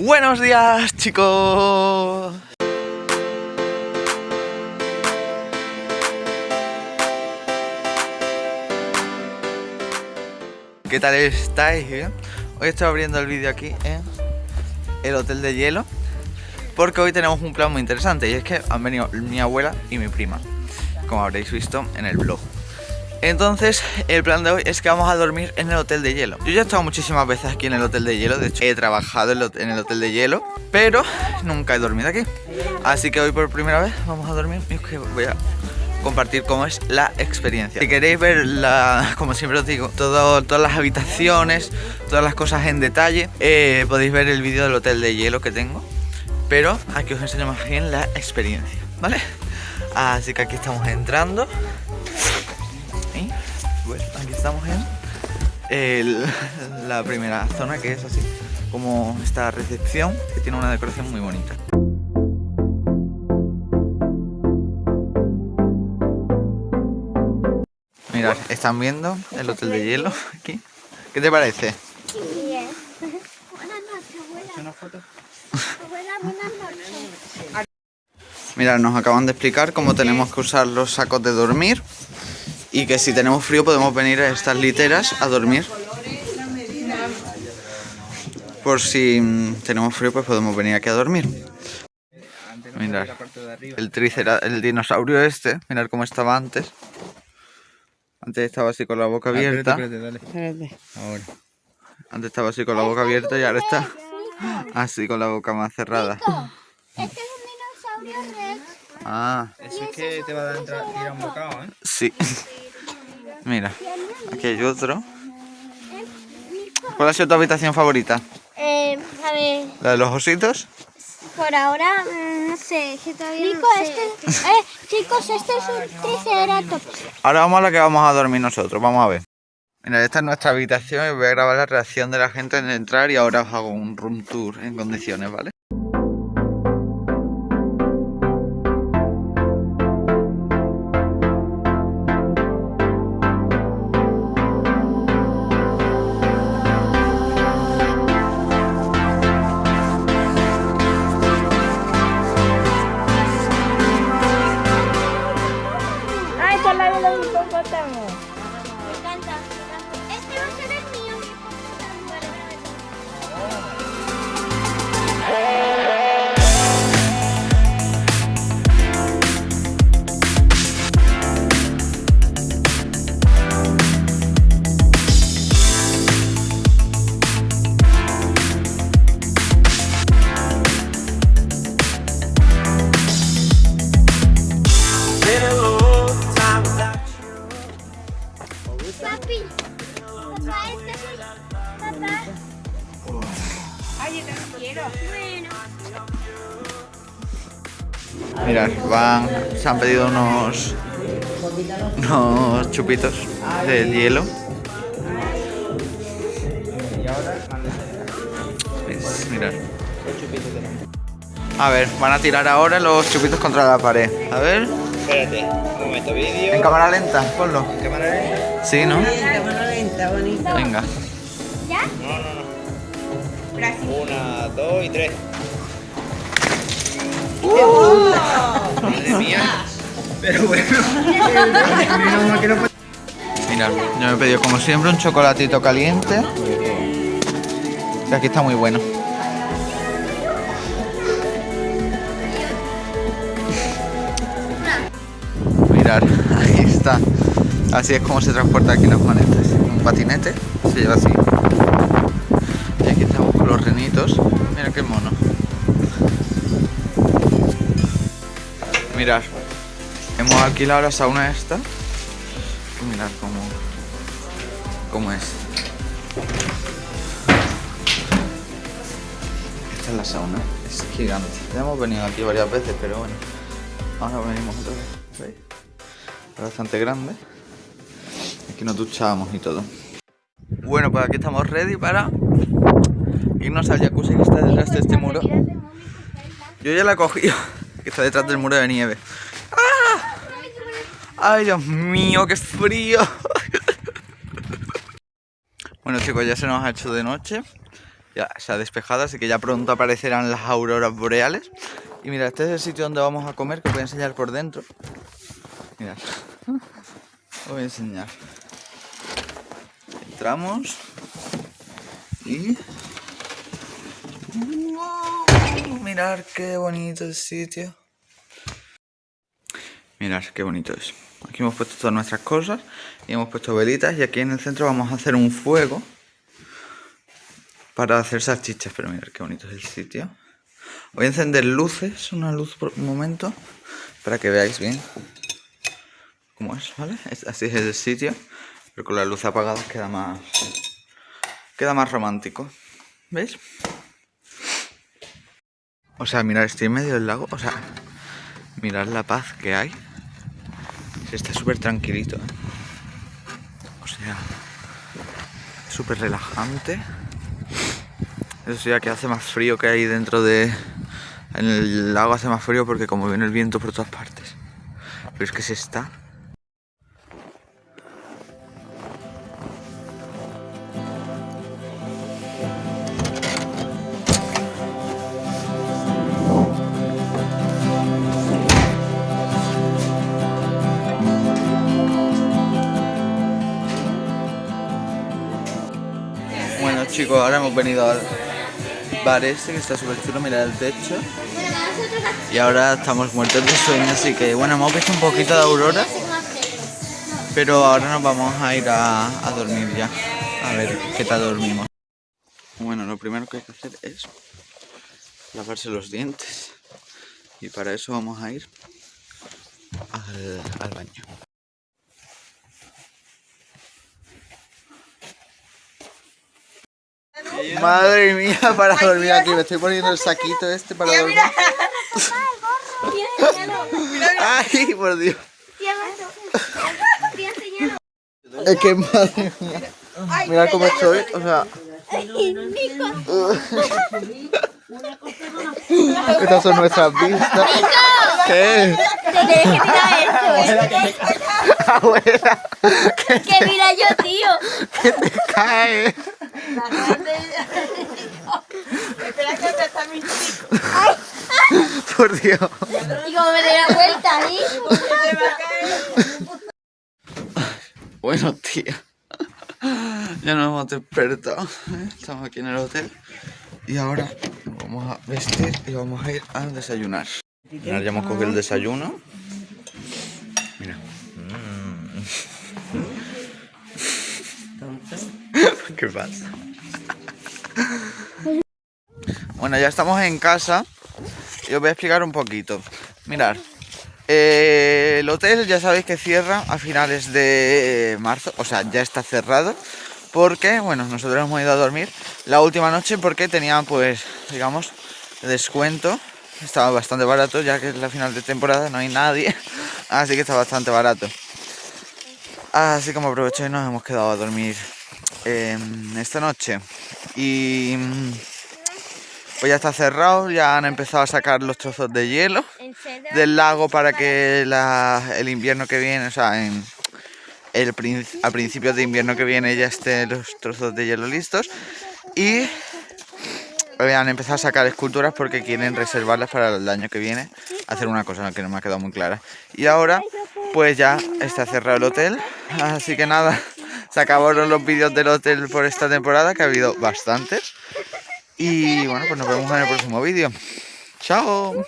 Buenos días chicos ¿Qué tal estáis? Hoy estoy abriendo el vídeo aquí en el hotel de hielo Porque hoy tenemos un plan muy interesante Y es que han venido mi abuela y mi prima Como habréis visto en el blog entonces, el plan de hoy es que vamos a dormir en el hotel de hielo. Yo ya he estado muchísimas veces aquí en el hotel de hielo De hecho, he trabajado en el hotel de hielo Pero nunca he dormido aquí. Así que hoy por primera vez vamos a dormir Y voy a compartir cómo es la experiencia. Si queréis ver, la, como siempre os digo Todas las habitaciones, todas las cosas en detalle eh, Podéis ver el vídeo del hotel de hielo que tengo Pero aquí os enseño más bien la experiencia ¿Vale? Así que aquí estamos entrando aquí estamos en la primera zona que es así como esta recepción que tiene una decoración muy bonita. Mirad, están viendo el hotel de hielo aquí. ¿Qué te parece? Buenas noches? Abuela, buenas noches. Mirad, nos acaban de explicar cómo tenemos que usar los sacos de dormir y que si tenemos frío podemos venir a estas literas a dormir. Por si mm, tenemos frío pues podemos venir aquí a dormir. Mirad, el tricera, el dinosaurio este, mirad cómo estaba antes. Antes estaba así con la boca abierta. Antes estaba así con la boca abierta y ahora está así con la boca más cerrada. Este es un dinosaurio rex. Ah. Eso es que te va a dar entrar, tirar un bocado, ¿eh? Sí. Mira, aquí hay otro. ¿Cuál ha sido tu habitación favorita? Eh, a ver... ¿La de los ositos? Por ahora, mm, no sé, que todavía Nico, no sé. Este, eh, chicos, este es un triceratops. Ahora vamos a la que vamos a dormir nosotros, vamos a ver. Mira, esta es nuestra habitación y voy a grabar la reacción de la gente en entrar y ahora os hago un room tour en condiciones, ¿vale? Me encanta. Este va a ser el mío. Vale. ¡Oh! Mirad, van, se han pedido unos, unos chupitos de hielo. Mirad. A ver, van a tirar ahora los chupitos contra la pared. A ver. Espérate, un momento, vídeo. En cámara lenta, ponlo. ¿En cámara lenta? Sí, ¿no? En cámara lenta, bonito. Venga. Una, dos y tres. ¡Uh! Madre mía. Pero bueno. Mira, yo me he pedido como siempre un chocolatito caliente. Que aquí está muy bueno. Mirad, ahí está. Así es como se transporta aquí las manetas. Un patinete, se lleva así. Aquí estamos con los renitos. Mira qué mono. Mirad, hemos alquilado la sauna esta. Mirad cómo, cómo es. Esta es la sauna, es gigante. Ya hemos venido aquí varias veces, pero bueno. Ahora venimos otra vez. Bastante grande. Aquí nos duchamos y todo. Bueno, pues aquí estamos ready para irnos al jacuzzi que está detrás de este muro. Yo ya la he cogido que está detrás del muro de nieve. ¡Ah! ¡Ay, Dios mío, qué frío! bueno, chicos, ya se nos ha hecho de noche. ya se ha despejado, así que ya pronto aparecerán las auroras boreales. Y mira, este es el sitio donde vamos a comer, que os voy a enseñar por dentro. Mirad, os voy a enseñar. Entramos y... ¡Wow! Mirad qué bonito el sitio. Mirad qué bonito es. Aquí hemos puesto todas nuestras cosas y hemos puesto velitas y aquí en el centro vamos a hacer un fuego para hacer salchichas. Pero mirad qué bonito es el sitio. Voy a encender luces, una luz por un momento, para que veáis bien cómo es, ¿vale? Así es el sitio, pero con la luz apagada queda más, queda más romántico. ¿Veis? O sea, mirad, estoy en medio del lago, o sea, mirad la paz que hay. Está súper tranquilito, ¿eh? O sea, súper relajante. Eso sí, que hace más frío que hay dentro de... En el lago hace más frío porque como viene el viento por todas partes. Pero es que se está... chicos, ahora hemos venido al bar este que está súper chulo, mirad el techo. Y ahora estamos muertos de sueño, así que bueno, hemos visto un poquito de aurora. Pero ahora nos vamos a ir a, a dormir ya. A ver qué tal dormimos. Bueno, lo primero que hay que hacer es lavarse los dientes. Y para eso vamos a ir al, al baño. Madre mía, para dormir aquí. Me estoy poniendo el saquito este para dormir. Ay, por Dios. Es que madre mía. Mira cómo estoy. O sea. Estas son nuestras vistas. ¿Qué? Abuela, Que mira yo, tío. que te cae. Espera que te está mi chico. Por Dios. Y como me la vuelta ahí. Bueno, tía. Ya nos hemos despertado. Estamos aquí en el hotel. Y ahora vamos a vestir y vamos a ir a desayunar. Ya hemos cogido el desayuno. Mira. Mm. ¿Qué pasa? Bueno, ya estamos en casa y os voy a explicar un poquito. Mirad, eh, el hotel ya sabéis que cierra a finales de marzo, o sea, ya está cerrado. Porque, bueno, nosotros hemos ido a dormir la última noche porque tenía, pues, digamos, descuento. Estaba bastante barato, ya que es la final de temporada, no hay nadie. Así que está bastante barato. Así como aproveché y nos hemos quedado a dormir eh, esta noche. Y mm, pues ya está cerrado, ya han empezado a sacar los trozos de hielo del lago para que la- el invierno que viene, o sea, en el, a principios de invierno que viene ya estén los trozos de hielo listos. Y eh, han empezado a sacar esculturas porque quieren reservarlas para el año que viene. Hacer una cosa que no me ha quedado muy clara. Y ahora, pues ya está cerrado el hotel. Así que nada, se acabaron los vídeos del hotel por esta temporada, que ha habido bastantes. Y bueno, pues nos vemos en el próximo vídeo. ¡Chao!